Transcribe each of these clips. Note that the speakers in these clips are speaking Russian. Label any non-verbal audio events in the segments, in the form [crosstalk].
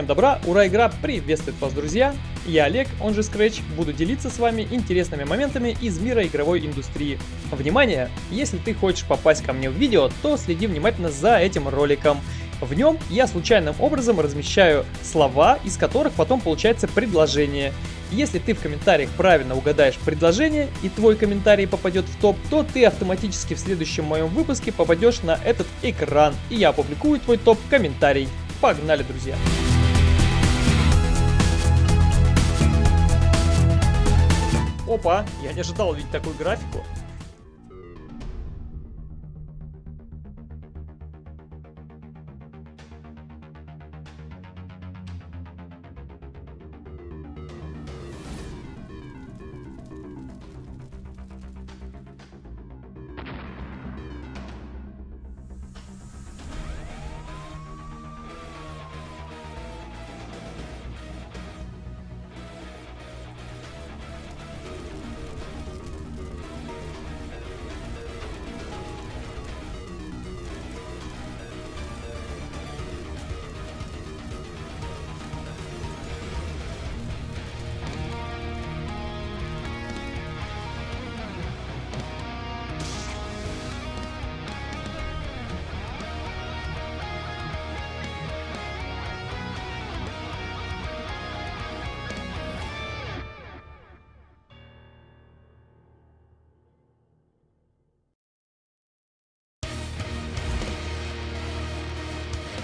Всем добра, ура, игра приветствует вас, друзья! Я Олег, он же Scratch, буду делиться с вами интересными моментами из мира игровой индустрии. Внимание! Если ты хочешь попасть ко мне в видео, то следи внимательно за этим роликом. В нем я случайным образом размещаю слова, из которых потом получается предложение. Если ты в комментариях правильно угадаешь предложение и твой комментарий попадет в топ, то ты автоматически в следующем моем выпуске попадешь на этот экран, и я опубликую твой топ-комментарий. Погнали, друзья! Опа, я не ожидал увидеть такую графику.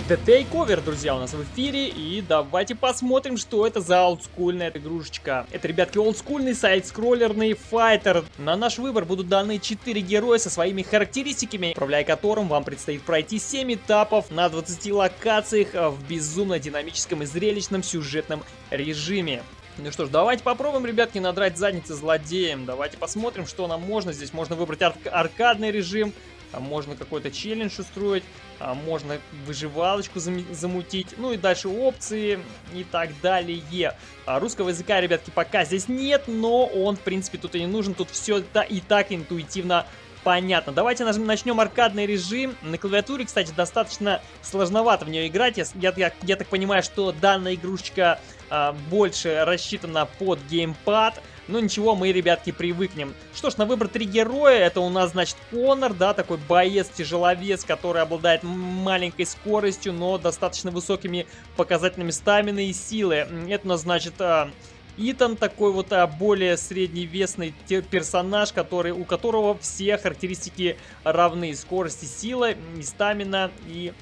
The Takeover, друзья, у нас в эфире. И давайте посмотрим, что это за олдскульная игрушечка. Это, ребятки, олдскульный сайт-скроллерный файтер. На наш выбор будут даны 4 героя со своими характеристиками, управляя которым вам предстоит пройти 7 этапов на 20 локациях в безумно динамическом и зрелищном сюжетном режиме. Ну что ж, давайте попробуем, ребятки, надрать задницы злодеям. Давайте посмотрим, что нам можно. Здесь можно выбрать ар аркадный режим, можно какой-то челлендж устроить, а можно выживалочку замутить, ну и дальше опции и так далее. А русского языка, ребятки, пока здесь нет, но он, в принципе, тут и не нужен, тут все и так интуитивно понятно. Давайте начнем аркадный режим. На клавиатуре, кстати, достаточно сложновато в нее играть. Я, я, я так понимаю, что данная игрушечка а, больше рассчитана под геймпад. Ну ничего, мы, ребятки, привыкнем. Что ж, на выбор три героя. Это у нас, значит, Конор, да, такой боец-тяжеловес, который обладает маленькой скоростью, но достаточно высокими показателями стамины и силы. Это у нас, значит... А, Итан такой вот а, более средневесный персонаж, который, у которого все характеристики равны. Скорость и сила, и стамина, и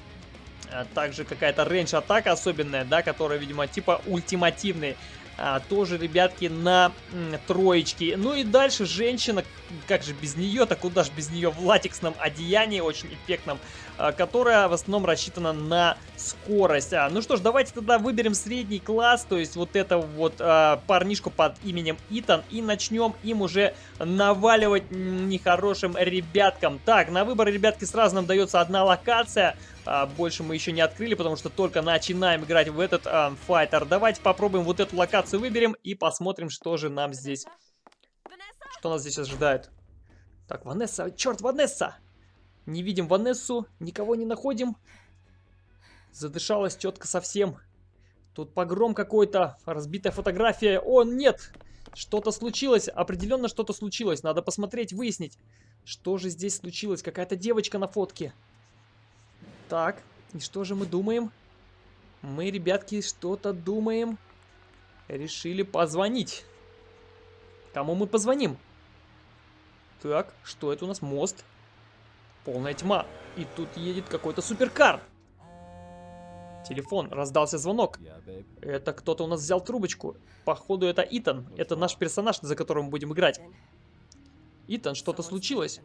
а, также какая-то рейндж атака особенная, да, которая, видимо, типа ультимативный а, тоже, ребятки, на м, троечке. Ну и дальше женщина, как же без нее, так куда же без нее, в латексном одеянии, очень эффектном, а, которая в основном рассчитана на скорость. А, ну что ж, давайте тогда выберем средний класс, то есть вот этого вот а, парнишку под именем Итан, и начнем им уже наваливать нехорошим ребяткам. Так, на выбор, ребятки, сразу нам дается одна локация, больше мы еще не открыли, потому что только начинаем играть в этот а, файтер. Давайте попробуем вот эту локацию выберем и посмотрим, что же нам здесь... Что нас здесь ожидает. Так, Ванесса, черт, Ванесса! Не видим Ванессу, никого не находим. Задышалась тетка совсем. Тут погром какой-то, разбитая фотография. О, нет! Что-то случилось, определенно что-то случилось. Надо посмотреть, выяснить, что же здесь случилось. Какая-то девочка на фотке. Так, и что же мы думаем? Мы, ребятки, что-то думаем. Решили позвонить. Кому мы позвоним? Так, что это у нас? Мост. Полная тьма. И тут едет какой-то суперкар. Телефон. Раздался звонок. Это кто-то у нас взял трубочку. Походу, это Итан. Это наш персонаж, за которым мы будем играть. Итан, что-то случилось.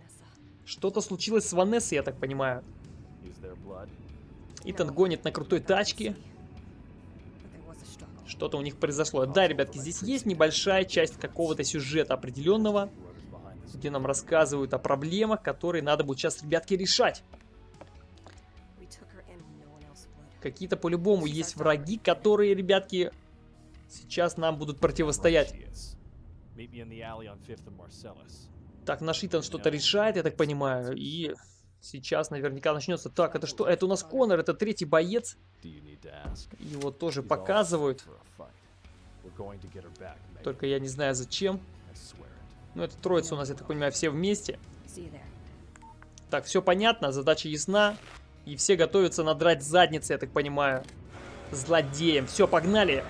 Что-то случилось с Ванессой, я так понимаю. Итан гонит на крутой тачке. Что-то у них произошло. Да, ребятки, здесь есть небольшая часть какого-то сюжета определенного, где нам рассказывают о проблемах, которые надо будет сейчас, ребятки, решать. Какие-то по-любому есть враги, которые, ребятки, сейчас нам будут противостоять. Так, наш Итан что-то решает, я так понимаю, и Сейчас наверняка начнется. Так, это что? Это у нас Конор, это третий боец. Его тоже показывают. Только я не знаю зачем. Ну, это троица у нас, я так понимаю, все вместе. Так, все понятно, задача ясна. И все готовятся надрать задницы, я так понимаю. Злодеем. Все, погнали.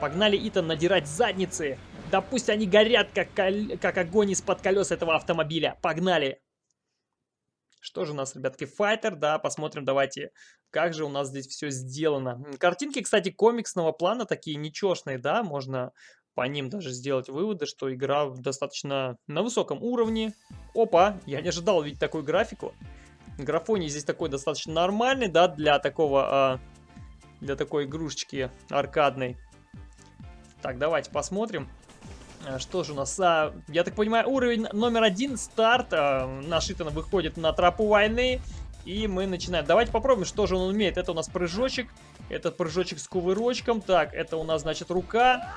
Погнали, Итан, надирать задницы. Да пусть они горят, как, как огонь из-под колес этого автомобиля. Погнали. Что же у нас, ребятки, файтер, да, посмотрим, давайте, как же у нас здесь все сделано. Картинки, кстати, комиксного плана, такие нечестные, да, можно по ним даже сделать выводы, что игра достаточно на высоком уровне. Опа, я не ожидал видеть такую графику. Графоний здесь такой достаточно нормальный, да, для такого, а, для такой игрушечки аркадной. Так, давайте посмотрим. А, что же у нас? А, я так понимаю, уровень номер один, старт. А, наш Итан выходит на тропу войны. И мы начинаем. Давайте попробуем, что же он умеет. Это у нас прыжочек. Этот прыжочек с кувырочком. Так, это у нас, значит, рука.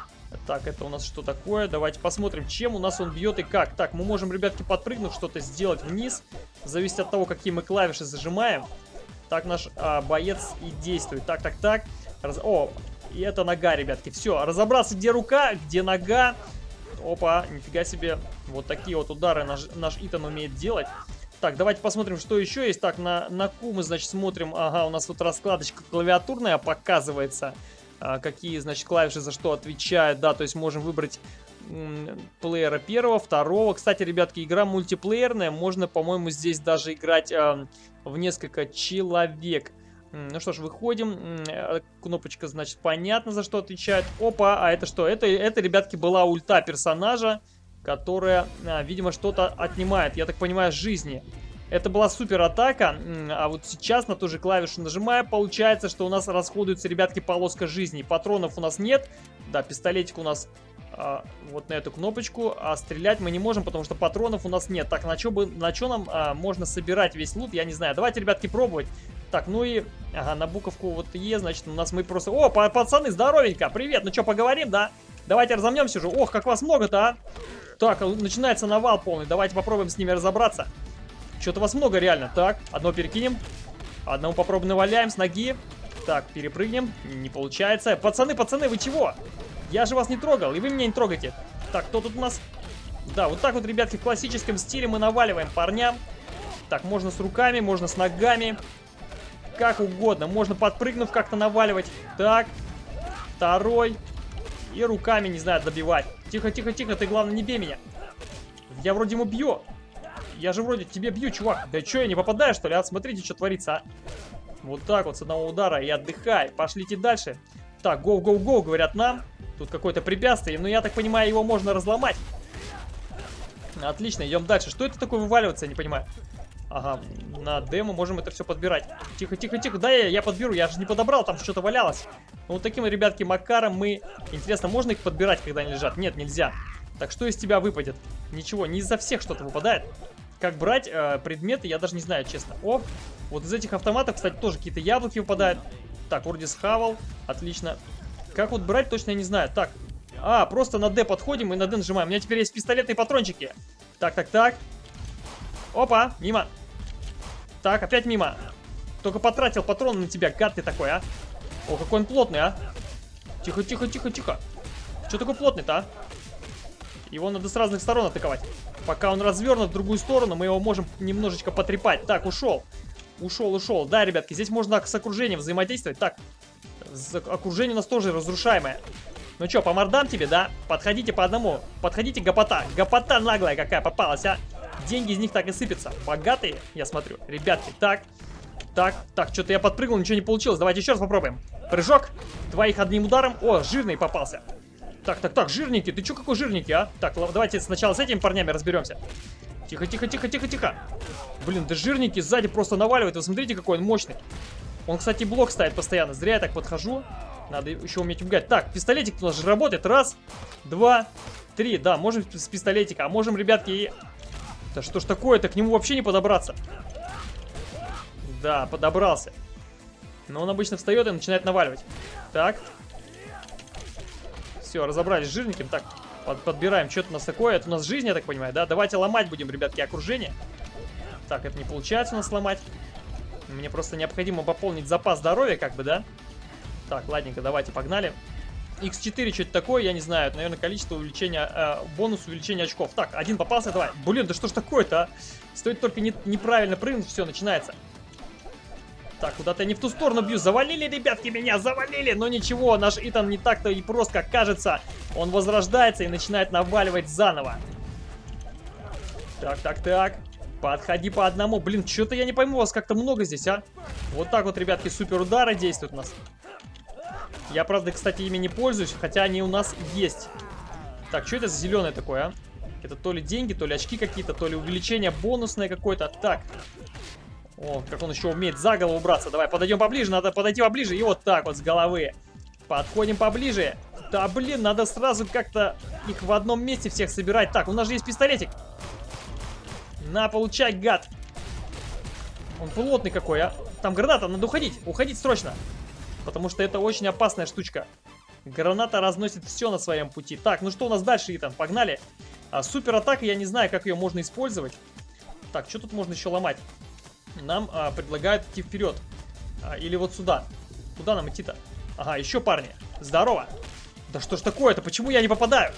Так, это у нас что такое? Давайте посмотрим, чем у нас он бьет и как. Так, мы можем, ребятки, подпрыгнув, что-то сделать вниз. Зависит от того, какие мы клавиши зажимаем. Так наш а, боец и действует. Так, так, так. Раз... О, и это нога, ребятки. Все, разобраться, где рука, где нога. Опа, нифига себе. Вот такие вот удары наш, наш Итан умеет делать. Так, давайте посмотрим, что еще есть. Так, на, на Q мы, значит, смотрим. Ага, у нас тут раскладочка клавиатурная показывается. А, какие, значит, клавиши за что отвечают. Да, то есть можем выбрать плеера первого, второго. Кстати, ребятки, игра мультиплеерная. Можно, по-моему, здесь даже играть э, в несколько человек. Ну что ж, выходим. Э, кнопочка, значит, понятно, за что отвечает. Опа, а это что? Это, это ребятки, была ульта персонажа, которая, а, видимо, что-то отнимает, я так понимаю, жизни. Это была супер атака, а вот сейчас на ту же клавишу нажимая, получается, что у нас расходуется, ребятки, полоска жизни. Патронов у нас нет. Да, пистолетик у нас а, вот на эту кнопочку, а стрелять мы не можем, потому что патронов у нас нет. Так, на что на что нам а, можно собирать весь лут, я не знаю. Давайте, ребятки, пробовать. Так, ну и, ага, на буковку вот Е, значит, у нас мы просто... О, пацаны, здоровенько, привет, ну что, поговорим, да? Давайте разомнемся же. Ох, как вас много-то, а? Так, начинается навал полный, давайте попробуем с ними разобраться. Что-то вас много реально. Так, одно перекинем. Одному попробуем наваляем с ноги. Так, перепрыгнем. Не получается. Пацаны, пацаны, вы чего? Я же вас не трогал, и вы меня не трогаете. Так, кто тут у нас? Да, вот так вот, ребятки, в классическом стиле мы наваливаем парням. Так, можно с руками, можно с ногами как угодно. Можно подпрыгнув как-то наваливать. Так, второй. И руками, не знаю, добивать. Тихо, тихо, тихо, ты главное не бей меня. Я вроде ему бью. Я же вроде тебе бью, чувак. Да что, я не попадаю, что ли? А, смотрите, что творится, а. Вот так вот, с одного удара и отдыхай. Пошлите дальше. Так, гоу-гоу-гоу, говорят нам. Тут какое-то препятствие, но я так понимаю, его можно разломать. Отлично, идем дальше. Что это такое вываливаться, я не понимаю. Ага, на демо можем это все подбирать. Тихо, тихо, тихо. Да, я, я подберу, я же не подобрал, там что-то валялось. Ну, вот таким, ребятки, макаром мы... Интересно, можно их подбирать, когда они лежат? Нет, нельзя. Так, что из тебя выпадет? Ничего, не из-за всех что-то выпадает. Как брать э, предметы, я даже не знаю, честно. О, вот из этих автоматов, кстати, тоже какие-то яблоки выпадают. Так, вроде схавал. Отлично. Как вот брать, точно я не знаю. Так, а, просто на D подходим и на D нажимаем. У меня теперь есть пистолетные патрончики. Так, так, так. Опа, мимо. Так, опять мимо. Только потратил патрон на тебя, гад ты такой, а. О, какой он плотный, а. Тихо, тихо, тихо, тихо. Что такой плотный-то, а? Его надо с разных сторон атаковать. Пока он развернут в другую сторону, мы его можем немножечко потрепать. Так, ушел. Ушел, ушел. Да, ребятки, здесь можно с окружением взаимодействовать. Так, окружение у нас тоже разрушаемое. Ну что, по мордам тебе, да? Подходите по одному. Подходите, гопота. Гопота наглая какая попалась, а. Деньги из них так и сыпятся. Богатые, я смотрю. Ребятки, так. Так, так, что-то я подпрыгнул, ничего не получилось. Давайте еще раз попробуем. Прыжок. Двоих одним ударом. О, жирный попался. Так, так, так, жирненький. Ты что какой жирненький, а? Так, давайте сначала с этими парнями разберемся. Тихо, тихо, тихо, тихо, тихо. Блин, да жирненький сзади просто наваливает. Вы смотрите, какой он мощный. Он, кстати, блок ставит постоянно. Зря я так подхожу. Надо еще уметь убегать. Так, пистолетик у нас же работает. Раз, два, три. Да, можем с пистолетика. А можем, ребятки, да что ж такое-то? К нему вообще не подобраться. Да, подобрался. Но он обычно встает и начинает наваливать. Так. Все, разобрались с жирненьким. Так, под, подбираем. Что-то у нас такое. Это у нас жизнь, я так понимаю, да? Давайте ломать будем, ребятки, окружение. Так, это не получается у нас сломать. Мне просто необходимо пополнить запас здоровья, как бы, да? Так, ладненько, давайте, погнали. X4 что это такое, я не знаю. Это, наверное, количество увеличения, э, бонус увеличения очков. Так, один попался, давай. Блин, да что ж такое-то, а? Стоит только не, неправильно прыгнуть, все, начинается. Так, куда-то я не в ту сторону бью. Завалили, ребятки, меня, завалили. Но ничего, наш Итан не так-то и прост, как кажется. Он возрождается и начинает наваливать заново. Так, так, так. Подходи по одному. Блин, что-то я не пойму, вас как-то много здесь, а? Вот так вот, ребятки, супер удары действуют у нас. Я, правда, кстати, ими не пользуюсь, хотя они у нас есть. Так, что это за зеленое такое, а? Это то ли деньги, то ли очки какие-то, то ли увеличение бонусное какое-то. Так. О, как он еще умеет за голову браться. Давай, подойдем поближе, надо подойти поближе. И вот так вот с головы. Подходим поближе. Да, блин, надо сразу как-то их в одном месте всех собирать. Так, у нас же есть пистолетик. На, получай, гад. Он плотный какой, а. Там граната, надо уходить. Уходить срочно. Потому что это очень опасная штучка. Граната разносит все на своем пути. Так, ну что у нас дальше, Итан? Погнали. А, супер атака, я не знаю, как ее можно использовать. Так, что тут можно еще ломать? Нам а, предлагают идти вперед. А, или вот сюда. Куда нам идти-то? Ага, еще парни. Здорово. Да что ж такое-то? Почему я не попадаю?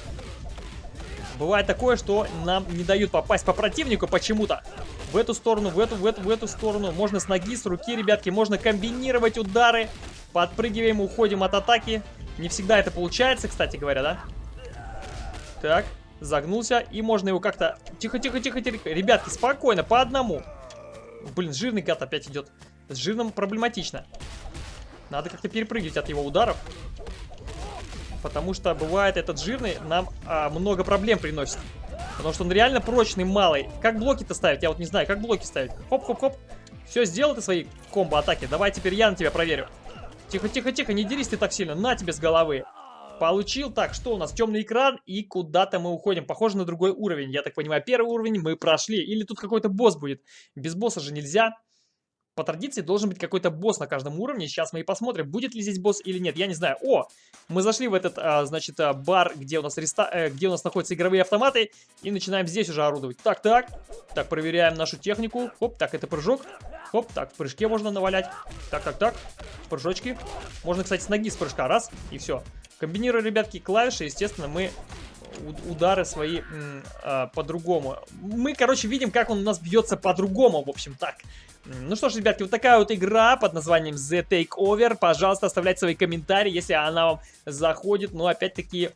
Бывает такое, что нам не дают попасть по противнику почему-то. В эту сторону, в эту, в эту, в эту сторону. Можно с ноги, с руки, ребятки. Можно комбинировать удары. Подпрыгиваем, уходим от атаки. Не всегда это получается, кстати говоря, да? Так, загнулся. И можно его как-то... Тихо, тихо, тихо, тихо. Ребятки, спокойно, по одному. Блин, жирный гад опять идет. С жирным проблематично. Надо как-то перепрыгивать от его ударов. Потому что бывает этот жирный нам а, много проблем приносит. Потому что он реально прочный, малый. Как блоки-то ставить? Я вот не знаю, как блоки ставить. Хоп-хоп-хоп. Все, сделал ты свои комбо-атаки. Давай теперь я на тебя проверю. Тихо-тихо-тихо, не дерись ты так сильно. На тебе с головы. Получил. Так, что у нас? Темный экран и куда-то мы уходим. Похоже на другой уровень. Я так понимаю, первый уровень мы прошли. Или тут какой-то босс будет. Без босса же нельзя по традиции должен быть какой-то босс на каждом уровне. Сейчас мы и посмотрим, будет ли здесь босс или нет. Я не знаю. О, мы зашли в этот, а, значит, а, бар, где у нас реста... э, где у нас находятся игровые автоматы. И начинаем здесь уже орудовать. Так, так. Так, проверяем нашу технику. Хоп, так, это прыжок. Хоп, так, в прыжке можно навалять. Так, так, так. Прыжочки. Можно, кстати, с ноги с прыжка. Раз, и все. Комбинируя, ребятки, клавиши, естественно, мы удары свои э, по-другому. Мы, короче, видим, как он у нас бьется по-другому, в общем, так. Ну что ж, ребятки, вот такая вот игра под названием The Takeover. Пожалуйста, оставляйте свои комментарии, если она вам заходит. Но, опять-таки,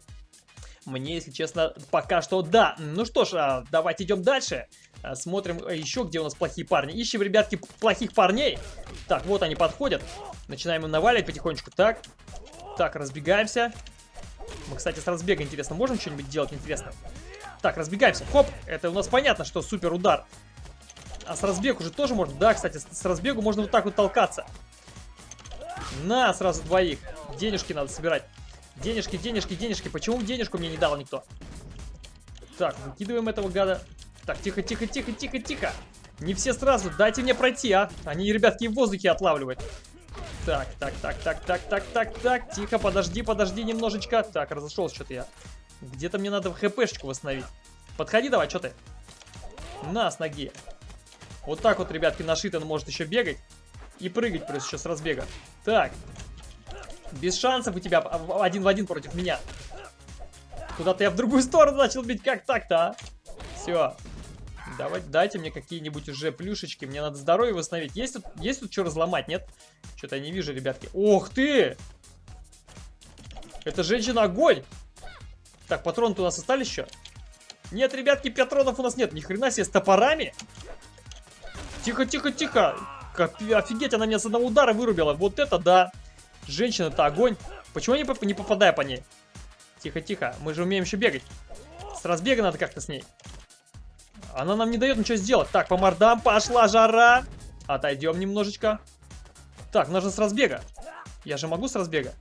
мне, если честно, пока что да. Ну что ж, а, давайте идем дальше. А, смотрим еще, где у нас плохие парни. Ищем, ребятки, плохих парней. Так, вот они подходят. Начинаем им наваливать потихонечку. Так, так, разбегаемся. Мы, кстати, с разбега, интересно, можем что-нибудь делать интересно? Так, разбегаемся. Хоп, это у нас понятно, что супер удар. А с разбегу уже тоже можно? Да, кстати, с разбегу можно вот так вот толкаться. На, сразу двоих. Денежки надо собирать. Денежки, денежки, денежки. Почему денежку мне не дал никто? Так, выкидываем этого гада. Так, тихо, тихо, тихо, тихо, тихо. Не все сразу. Дайте мне пройти, а. Они, ребятки, в воздухе отлавливают. Так, так, так, так, так, так, так, так. Тихо, подожди, подожди немножечко. Так, разошелся что-то я. Где-то мне надо хпшечку восстановить. Подходи давай, что ты? На, с ноги. Вот так вот, ребятки, наш Итан может еще бегать. И прыгать плюс еще с разбега. Так. Без шансов у тебя один в один против меня. Куда-то я в другую сторону начал бить. Как так-то, а? Все. Давайте, дайте мне какие-нибудь уже плюшечки. Мне надо здоровье восстановить. Есть тут, есть тут что разломать, нет? Что-то я не вижу, ребятки. Ох ты! Это женщина-огонь! Так, патроны-то у нас остались еще? Нет, ребятки, патронов у нас нет. Ни хрена себе, с топорами? Тихо, тихо, тихо. Офигеть, она меня с одного удара вырубила. Вот это да. Женщина-то огонь. Почему не, не попадаю по ней? Тихо, тихо. Мы же умеем еще бегать. С разбега надо как-то с ней. Она нам не дает ничего сделать. Так, по мордам пошла жара. Отойдем немножечко. Так, нужно с разбега. Я же могу с разбега.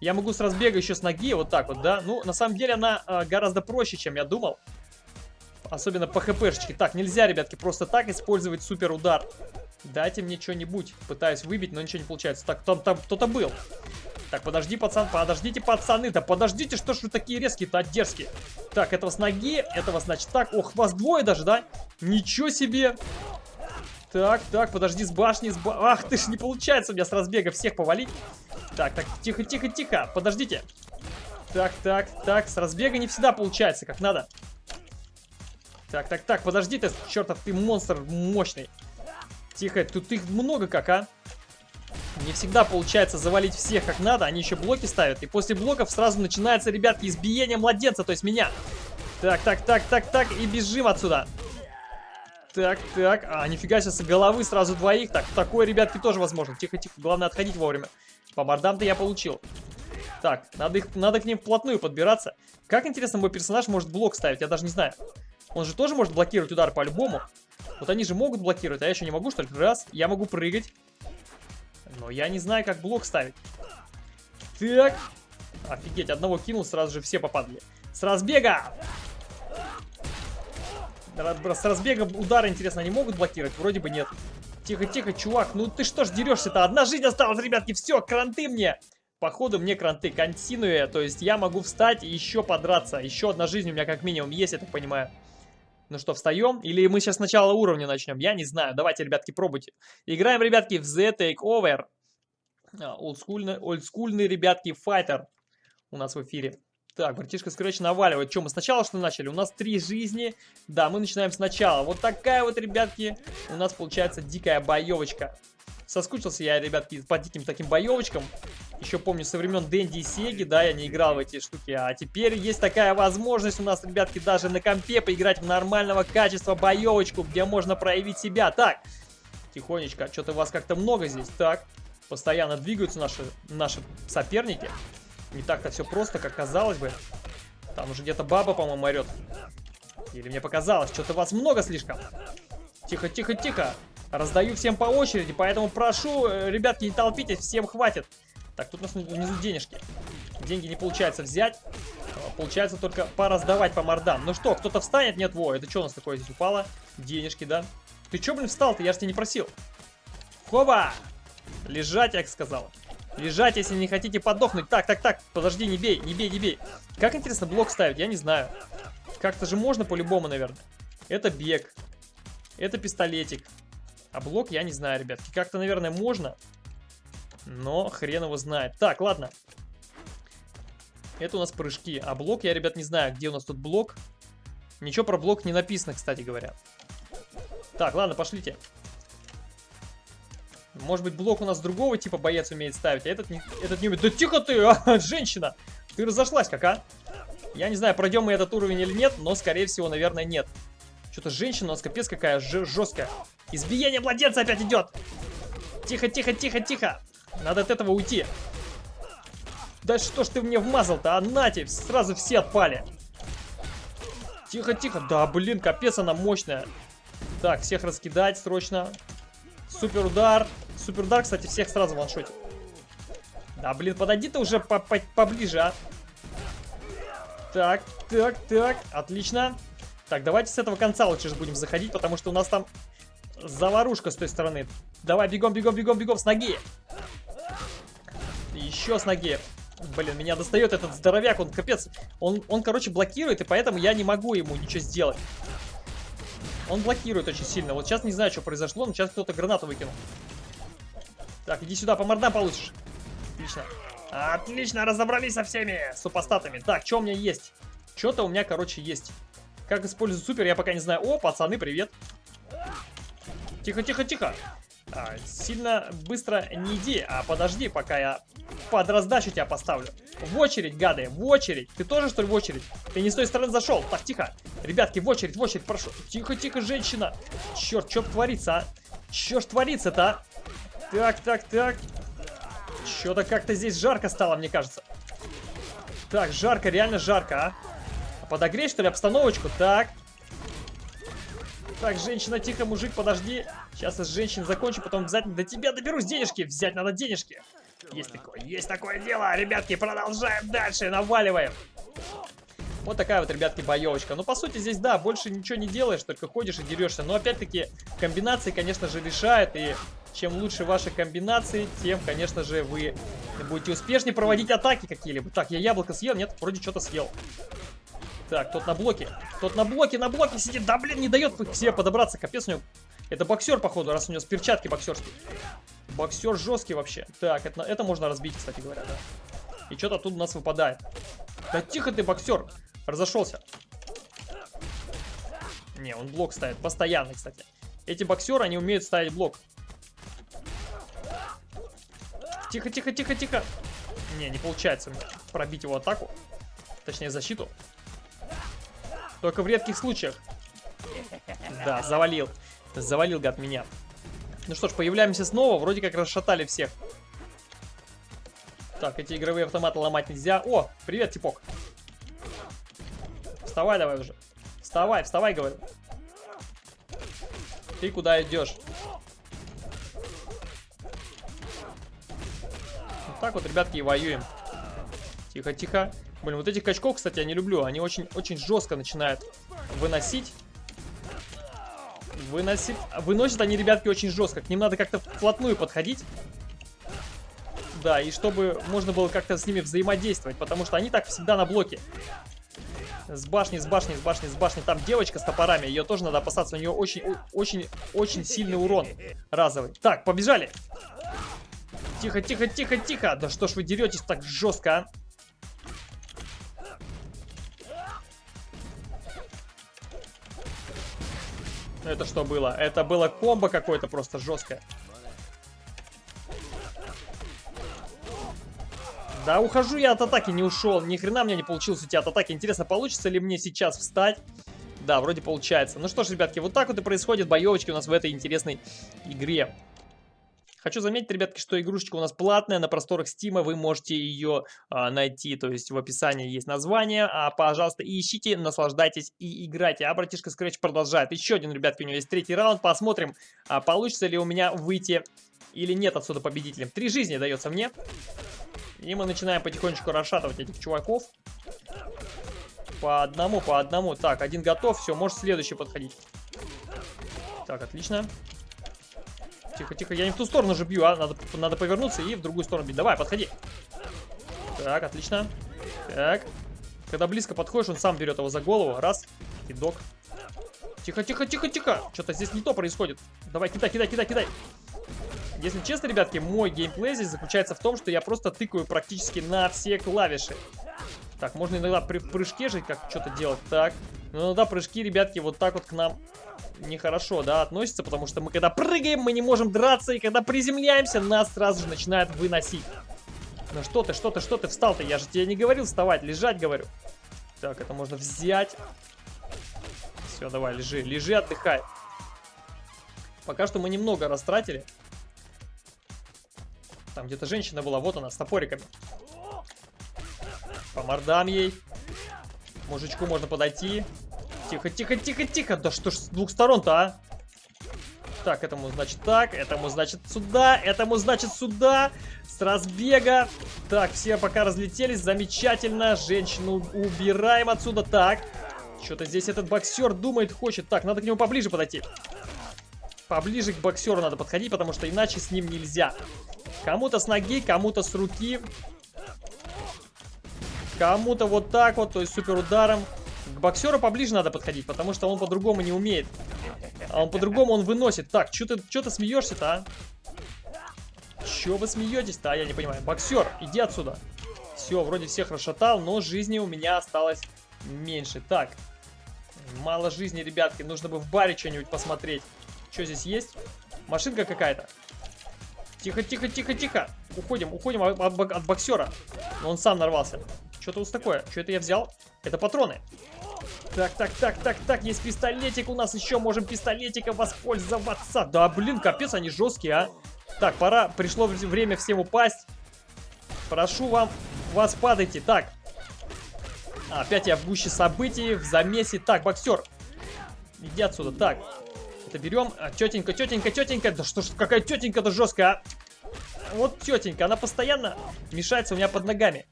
Я могу с разбега еще с ноги, вот так вот, да? Ну, на самом деле она э, гораздо проще, чем я думал. Особенно по хпшечке. Так, нельзя, ребятки, просто так использовать супер удар. Дайте мне что-нибудь. Пытаюсь выбить, но ничего не получается. Так, там, там кто-то был. Так, подожди, пацан, подождите, пацаны. Да подождите, что ж вы такие резкие-то, дерзкие. Так, этого с ноги, этого, значит, так. Ох, вас двое даже, да? Ничего себе. Так, так, подожди, с башни, с ба... Ах ты ж, не получается у меня с разбега всех повалить. Так, так, тихо, тихо, тихо, подождите. Так, так, так, с разбега не всегда получается, как надо. Так, так, так, подожди ты, чертов, ты монстр мощный. Тихо, тут их много как, а? Не всегда получается завалить всех как надо, они еще блоки ставят. И после блоков сразу начинается, ребятки, избиение младенца, то есть меня. Так, так, так, так, так, и бежим отсюда. Так, так, а, нифига себе, с головы сразу двоих. Так, такое, ребятки, тоже возможно. Тихо, тихо, главное отходить вовремя. По мордам-то я получил. Так, надо, их, надо к ним вплотную подбираться. Как интересно, мой персонаж может блок ставить, я даже не знаю. Он же тоже может блокировать удар по-любому. Вот они же могут блокировать, а я еще не могу, что ли? Раз, я могу прыгать. Но я не знаю, как блок ставить. Так. Офигеть, одного кинул, сразу же все попадали. С разбега! С разбега удары, интересно, они могут блокировать? Вроде бы нет. Тихо-тихо, чувак, ну ты что ж дерешься-то? Одна жизнь осталась, ребятки, все, кранты мне! Походу мне кранты континуя, то есть я могу встать и еще подраться. Еще одна жизнь у меня как минимум есть, я так понимаю. Ну что, встаем? Или мы сейчас с начала уровня начнем? Я не знаю. Давайте, ребятки, пробуйте. Играем, ребятки, в The Takeover. А, олдскульный, олдскульный, ребятки, файтер у нас в эфире. Так, братишка Scratch наваливает. Что, мы сначала что начали? У нас три жизни. Да, мы начинаем сначала. Вот такая вот, ребятки, у нас получается дикая боевочка. Соскучился я, ребятки, по диким таким боевочкам. Еще помню со времен Дэнди и Сеги, да, я не играл в эти штуки. А теперь есть такая возможность у нас, ребятки, даже на компе поиграть в нормального качества боевочку, где можно проявить себя. Так, тихонечко, что-то вас как-то много здесь. Так, постоянно двигаются наши, наши соперники. Не так-то все просто, как казалось бы. Там уже где-то баба, по-моему, орет. Или мне показалось, что-то вас много слишком. Тихо, тихо, тихо. Раздаю всем по очереди, поэтому прошу, э, ребятки, не толпитесь, всем хватит. Так, тут у нас внизу денежки. Деньги не получается взять. А, получается только пораздавать по мордам. Ну что, кто-то встанет? Нет, во, это что у нас такое здесь упало? Денежки, да? Ты что, блин, встал-то? Я же тебя не просил. Хоба! Лежать, я сказал. Лежать, если не хотите подохнуть. Так, так, так, подожди, не бей, не бей, не бей. Как интересно блок ставить, я не знаю. Как-то же можно по-любому, наверное. Это бег. Это пистолетик. А блок я не знаю, ребятки. Как-то, наверное, можно. Но хрен его знает. Так, ладно. Это у нас прыжки. А блок я, ребят, не знаю, где у нас тут блок. Ничего про блок не написано, кстати говоря. Так, ладно, пошлите. Может быть, блок у нас другого типа боец умеет ставить, а этот не, этот не умеет. Да тихо ты, а, [laughs] женщина! Ты разошлась как, а? Я не знаю, пройдем мы этот уровень или нет, но, скорее всего, наверное, нет. Что-то женщина у нас капец какая жесткая. Избиение младенца опять идет. Тихо, тихо, тихо, тихо. Надо от этого уйти. Да что ж ты мне вмазал-то, а нате, сразу все отпали. Тихо, тихо. Да, блин, капец она мощная. Так, всех раскидать срочно. Супер удар. Супер удар, кстати, всех сразу ваншотит. Да, блин, подойди ты уже по -по поближе, а. Так, так, так, отлично. Так, давайте с этого конца лучше же будем заходить, потому что у нас там заварушка с той стороны. Давай, бегом, бегом, бегом, бегом, с ноги. Еще с ноги. Блин, меня достает этот здоровяк, он капец. Он, он, короче, блокирует, и поэтому я не могу ему ничего сделать. Он блокирует очень сильно. Вот сейчас не знаю, что произошло, но сейчас кто-то гранату выкинул. Так, иди сюда, по мордам получишь. Отлично. Отлично, разобрались со всеми супостатами. Так, что у меня есть? Что-то у меня, короче, есть. Как использовать супер, я пока не знаю. О, пацаны, привет. Тихо, тихо, тихо. А, сильно быстро не иди, а подожди, пока я под раздачу тебя поставлю. В очередь, гады, в очередь. Ты тоже, что ли, в очередь? Ты не с той стороны зашел. Так, тихо. Ребятки, в очередь, в очередь, прошу. Тихо, тихо, женщина. Черт, что творится, а? Что ж творится-то, а? Так, так, так. Что-то как-то здесь жарко стало, мне кажется. Так, жарко, реально жарко, а? Подогреть, что ли, обстановочку? Так. Так, женщина, тихо, мужик, подожди. Сейчас с женщин закончу, потом обязательно до тебя доберусь денежки. Взять надо денежки. Есть такое, есть такое дело. Ребятки, продолжаем дальше, наваливаем. Вот такая вот, ребятки, боевочка. Ну, по сути, здесь, да, больше ничего не делаешь, только ходишь и дерешься. Но, опять-таки, комбинации, конечно же, решают. И чем лучше ваши комбинации, тем, конечно же, вы будете успешнее проводить атаки какие-либо. Так, я яблоко съел? Нет, вроде что-то съел. Так, тот на блоке. Тот на блоке, на блоке сидит. Да, блин, не дает к себе подобраться. Капец у него. Это боксер, походу, раз у него с перчатки боксерские. Боксер жесткий вообще. Так, это, это можно разбить, кстати говоря, да. И что-то тут у нас выпадает. Да тихо ты, боксер. Разошелся. Не, он блок ставит. Постоянно, кстати. Эти боксеры, они умеют ставить блок. Тихо, тихо, тихо, тихо. Не, не получается пробить его атаку. Точнее, защиту. Только в редких случаях. Да, завалил. Завалил, гад, меня. Ну что ж, появляемся снова. Вроде как расшатали всех. Так, эти игровые автоматы ломать нельзя. О, привет, типок. Вставай давай уже. Вставай, вставай, говорю. Ты куда идешь? Вот так вот, ребятки, и воюем. Тихо, тихо. Блин, вот этих качков, кстати, я не люблю. Они очень, очень жестко начинают выносить. Выносить. Выносят они, ребятки, очень жестко. К ним надо как-то вплотную подходить. Да, и чтобы можно было как-то с ними взаимодействовать. Потому что они так всегда на блоке. С башни, с башни, с башни, с башни. Там девочка с топорами. Ее тоже надо опасаться. У нее очень, очень, очень сильный урон разовый. Так, побежали. Тихо, тихо, тихо, тихо. Да что ж вы деретесь так жестко, а? Это что было? Это было комбо какое-то просто жесткое. Да, ухожу я от атаки, не ушел. Ни хрена мне не получилось уйти от атаки. Интересно, получится ли мне сейчас встать? Да, вроде получается. Ну что ж, ребятки, вот так вот и происходят боевочки у нас в этой интересной игре. Хочу заметить, ребятки, что игрушечка у нас платная, на просторах Стима вы можете ее а, найти, то есть в описании есть название, а, пожалуйста, ищите, наслаждайтесь и играйте. А братишка Scratch продолжает. Еще один, ребятки, у него есть третий раунд, посмотрим, а, получится ли у меня выйти или нет отсюда победителем. Три жизни дается мне, и мы начинаем потихонечку расшатывать этих чуваков. По одному, по одному. Так, один готов, все, может следующий подходить. Так, отлично. Тихо, тихо, я не в ту сторону же бью, а надо, надо повернуться и в другую сторону бить. Давай, подходи. Так, отлично. Так. Когда близко подходишь, он сам берет его за голову. Раз. Кидок. Тихо, тихо, тихо, тихо. Что-то здесь не то происходит. Давай, кидай, кидай, кидай, кидай. Если честно, ребятки, мой геймплей здесь заключается в том, что я просто тыкаю практически на все клавиши. Так, можно иногда при прыжке же как что-то делать. Так. Но иногда прыжки, ребятки, вот так вот к нам нехорошо, да, относится, потому что мы когда прыгаем, мы не можем драться, и когда приземляемся, нас сразу же начинают выносить. Ну что ты, что ты, что ты встал-то? Я же тебе не говорил вставать, лежать говорю. Так, это можно взять. Все, давай, лежи, лежи, отдыхай. Пока что мы немного растратили. Там где-то женщина была, вот она, с топориками. По мордам ей. Мужичку можно подойти. Тихо, тихо, тихо, тихо. Да что ж с двух сторон-то, а? Так, этому значит так, этому значит сюда, этому значит сюда. С разбега. Так, все пока разлетелись. Замечательно. Женщину убираем отсюда. Так. Что-то здесь этот боксер думает, хочет. Так, надо к нему поближе подойти. Поближе к боксеру надо подходить, потому что иначе с ним нельзя. Кому-то с ноги, кому-то с руки. Кому-то вот так вот, то есть супер ударом. К боксеру поближе надо подходить, потому что он по-другому не умеет. А он по-другому он выносит. Так, что ты, что ты смеешься-то, а? Че вы смеетесь-то, а? Я не понимаю. Боксер, иди отсюда. Все, вроде всех расшатал, но жизни у меня осталось меньше. Так, мало жизни, ребятки. Нужно бы в баре что-нибудь посмотреть. Что здесь есть? Машинка какая-то. Тихо, тихо, тихо, тихо. Уходим, уходим от, от, от боксера. Но он сам нарвался. Что-то вот такое. Что это я взял? Это патроны. Так, так, так, так, так, есть пистолетик у нас еще, можем пистолетиком воспользоваться. Да, блин, капец, они жесткие, а. Так, пора, пришло время всем упасть. Прошу вам, вас падайте. Так, опять я в гуще событий, в замесе. Так, боксер, иди отсюда. Так, это берем. А, тетенька, тетенька, тетенька. Да что ж, какая тетенька-то жесткая, а. Вот тетенька, она постоянно мешается у меня под ногами.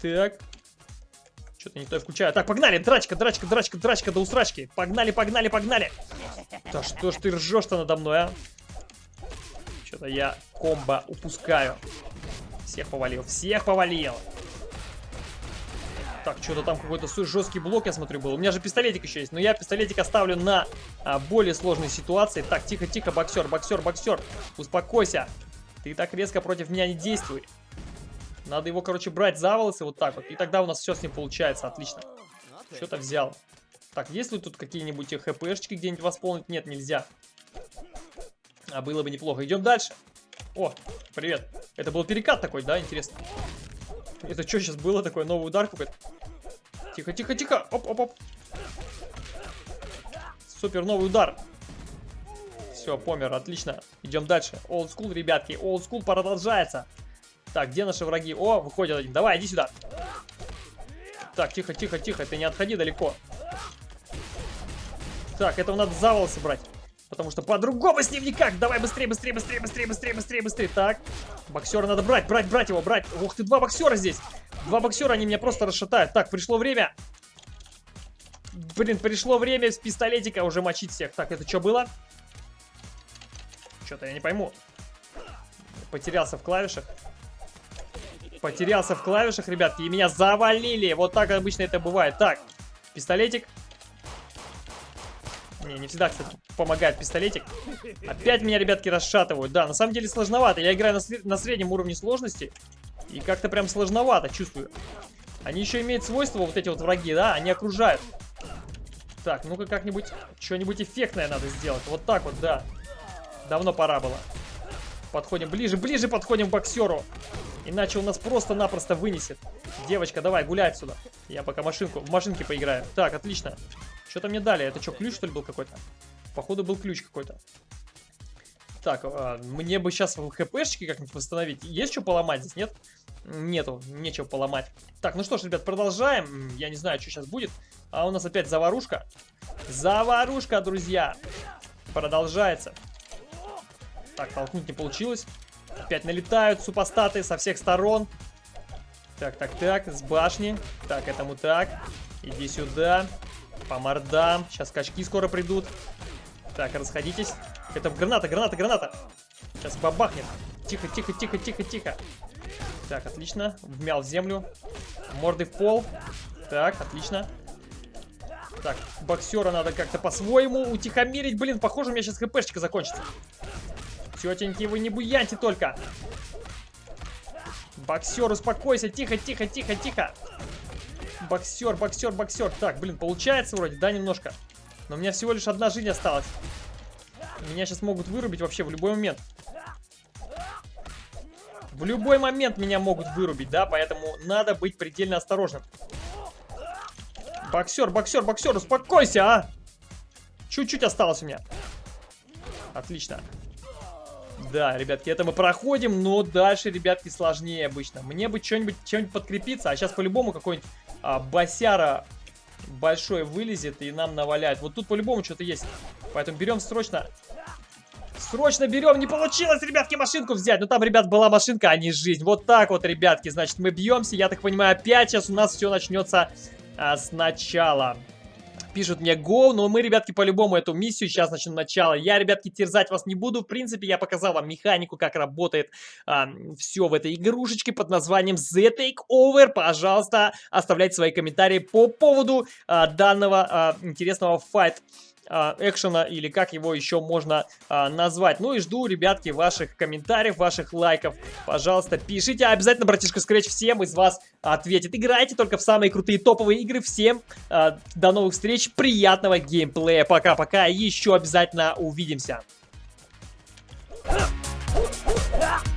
Так, что-то не то я включаю. Так, погнали! Драчка, драчка, драчка, драчка до усрачки. Погнали, погнали, погнали! Да что ж ты ржешь-то надо мной, а? Что-то я комбо упускаю. Всех повалил, всех повалил. Так, что-то там какой-то жесткий блок, я смотрю, был. У меня же пистолетик еще есть, но я пистолетик оставлю на а, более сложной ситуации. Так, тихо-тихо, боксер, боксер, боксер. Успокойся. Ты так резко против меня не действуй. Надо его, короче, брать за волосы вот так вот. И тогда у нас все с ним получается. Отлично. Что-то взял. Так, есть ли тут какие-нибудь хпшечки где-нибудь восполнить? Нет, нельзя. А было бы неплохо. Идем дальше. О, привет. Это был перекат такой, да? Интересно. Это что сейчас было такое? Новый удар какой-то? Тихо, тихо, тихо. Оп, оп, оп. Супер, новый удар. Все, помер, отлично. Идем дальше. Old school, ребятки. Old school продолжается. Так, где наши враги? О, выходит один. Давай, иди сюда. Так, тихо, тихо, тихо. Ты не отходи далеко. Так, этого надо за волосы брать. Потому что по-другому с ним никак. Давай быстрее, быстрее, быстрее, быстрее, быстрее, быстрее, быстрее. Так, боксера надо брать, брать, брать его, брать. Ух ты, два боксера здесь. Два боксера, они меня просто расшатают. Так, пришло время. Блин, пришло время с пистолетика уже мочить всех. Так, это что было? Что-то я не пойму. Потерялся в клавишах. Потерялся в клавишах, ребятки, и меня завалили. Вот так обычно это бывает. Так, пистолетик. Не, не всегда, кстати, помогает пистолетик. Опять меня, ребятки, расшатывают. Да, на самом деле сложновато. Я играю на, на среднем уровне сложности. И как-то прям сложновато, чувствую. Они еще имеют свойство, вот эти вот враги, да, они окружают. Так, ну-ка как-нибудь, что-нибудь эффектное надо сделать. Вот так вот, да. Давно пора было. Подходим ближе, ближе подходим к боксеру. Иначе он нас просто-напросто вынесет. Девочка, давай, гуляй отсюда. Я пока машинку, в машинке поиграю. Так, отлично. Что-то мне дали. Это что, ключ, что ли, был какой-то? Походу, был ключ какой-то. Так, а, мне бы сейчас хпшечки как-нибудь восстановить. Есть что поломать здесь, нет? Нету, нечего поломать. Так, ну что ж, ребят, продолжаем. Я не знаю, что сейчас будет. А у нас опять заварушка. Заварушка, друзья. Продолжается. Так, толкнуть не получилось. Опять налетают супостаты со всех сторон. Так, так, так, с башни. Так, этому так. Иди сюда. По мордам. Сейчас качки скоро придут. Так, расходитесь. Это граната, граната, граната. Сейчас бабахнет. Тихо, тихо, тихо, тихо, тихо. Так, отлично. Вмял в землю. Морды в пол. Так, отлично. Так, боксера надо как-то по-своему утихомирить. Блин, похоже, у меня сейчас хпшечка закончится. Тетеньки, вы не буяньте только. Боксер, успокойся. Тихо, тихо, тихо, тихо. Боксер, боксер, боксер. Так, блин, получается вроде, да, немножко. Но у меня всего лишь одна жизнь осталась. Меня сейчас могут вырубить вообще в любой момент. В любой момент меня могут вырубить, да, поэтому надо быть предельно осторожным. Боксер, боксер, боксер, успокойся, а! Чуть-чуть осталось у меня. Отлично. Да, ребятки, это мы проходим, но дальше, ребятки, сложнее обычно. Мне бы что-нибудь чем-нибудь подкрепиться, а сейчас по-любому какой-нибудь а, босяра большой вылезет и нам наваляет. Вот тут по-любому что-то есть. Поэтому берем срочно... Срочно берем, не получилось, ребятки, машинку взять. Ну там, ребят, была машинка, а не жизнь. Вот так вот, ребятки, значит, мы бьемся. Я так понимаю, опять сейчас у нас все начнется а, сначала пишут мне go, но мы, ребятки, по-любому эту миссию сейчас начнем начало. Я, ребятки, терзать вас не буду. В принципе, я показал вам механику, как работает а, все в этой игрушечке под названием The Takeover. Пожалуйста, оставляйте свои комментарии по поводу а, данного а, интересного файт а, экшена или как его еще можно а, назвать. Ну и жду, ребятки, ваших комментариев, ваших лайков. Пожалуйста, пишите. Обязательно, братишка Scratch всем из вас ответит. Играйте только в самые крутые топовые игры. Всем а, до новых встреч, приятного геймплея. Пока-пока, еще обязательно увидимся. взял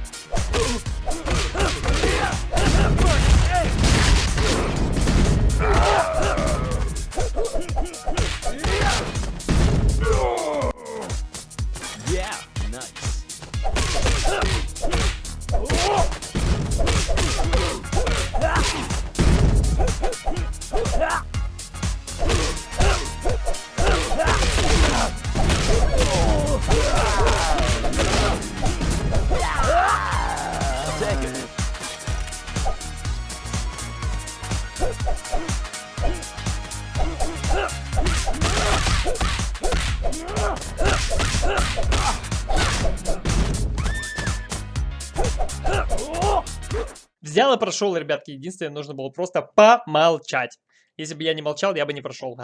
и прошел, ребятки. Единственное, нужно было просто помолчать. Если бы я не молчал, я бы не прошел.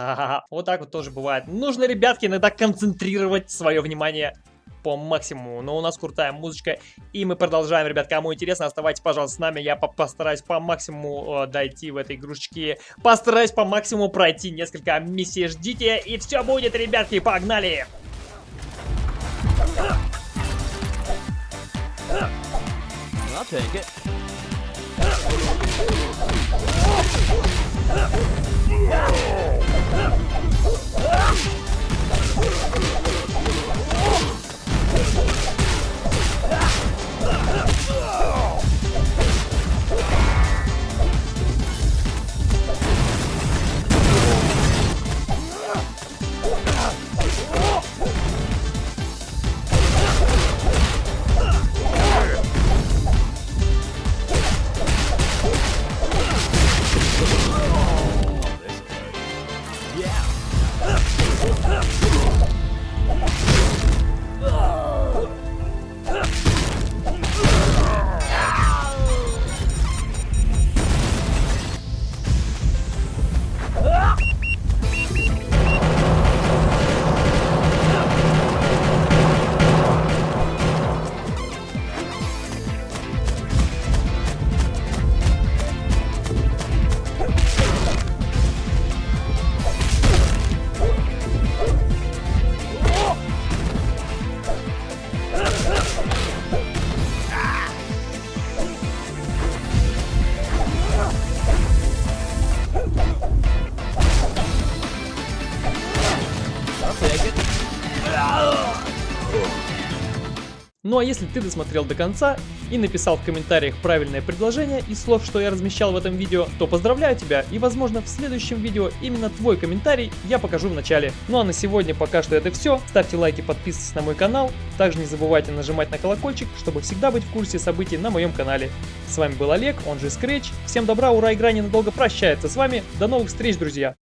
Вот так вот тоже бывает. Нужно, ребятки, иногда концентрировать свое внимание по максимуму. Но у нас крутая музычка, и мы продолжаем, ребят. Кому интересно, оставайтесь, пожалуйста, с нами. Я по постараюсь по максимуму э, дойти в этой игрушечке. Постараюсь по максимуму пройти несколько миссий. Ждите, и все будет, ребятки. Погнали! I'll take it. Oh! Ну а если ты досмотрел до конца и написал в комментариях правильное предложение из слов, что я размещал в этом видео, то поздравляю тебя и возможно в следующем видео именно твой комментарий я покажу в начале. Ну а на сегодня пока что это все. Ставьте лайки, подписывайтесь на мой канал. Также не забывайте нажимать на колокольчик, чтобы всегда быть в курсе событий на моем канале. С вами был Олег, он же Scratch. Всем добра, ура, игра ненадолго прощается с вами. До новых встреч, друзья!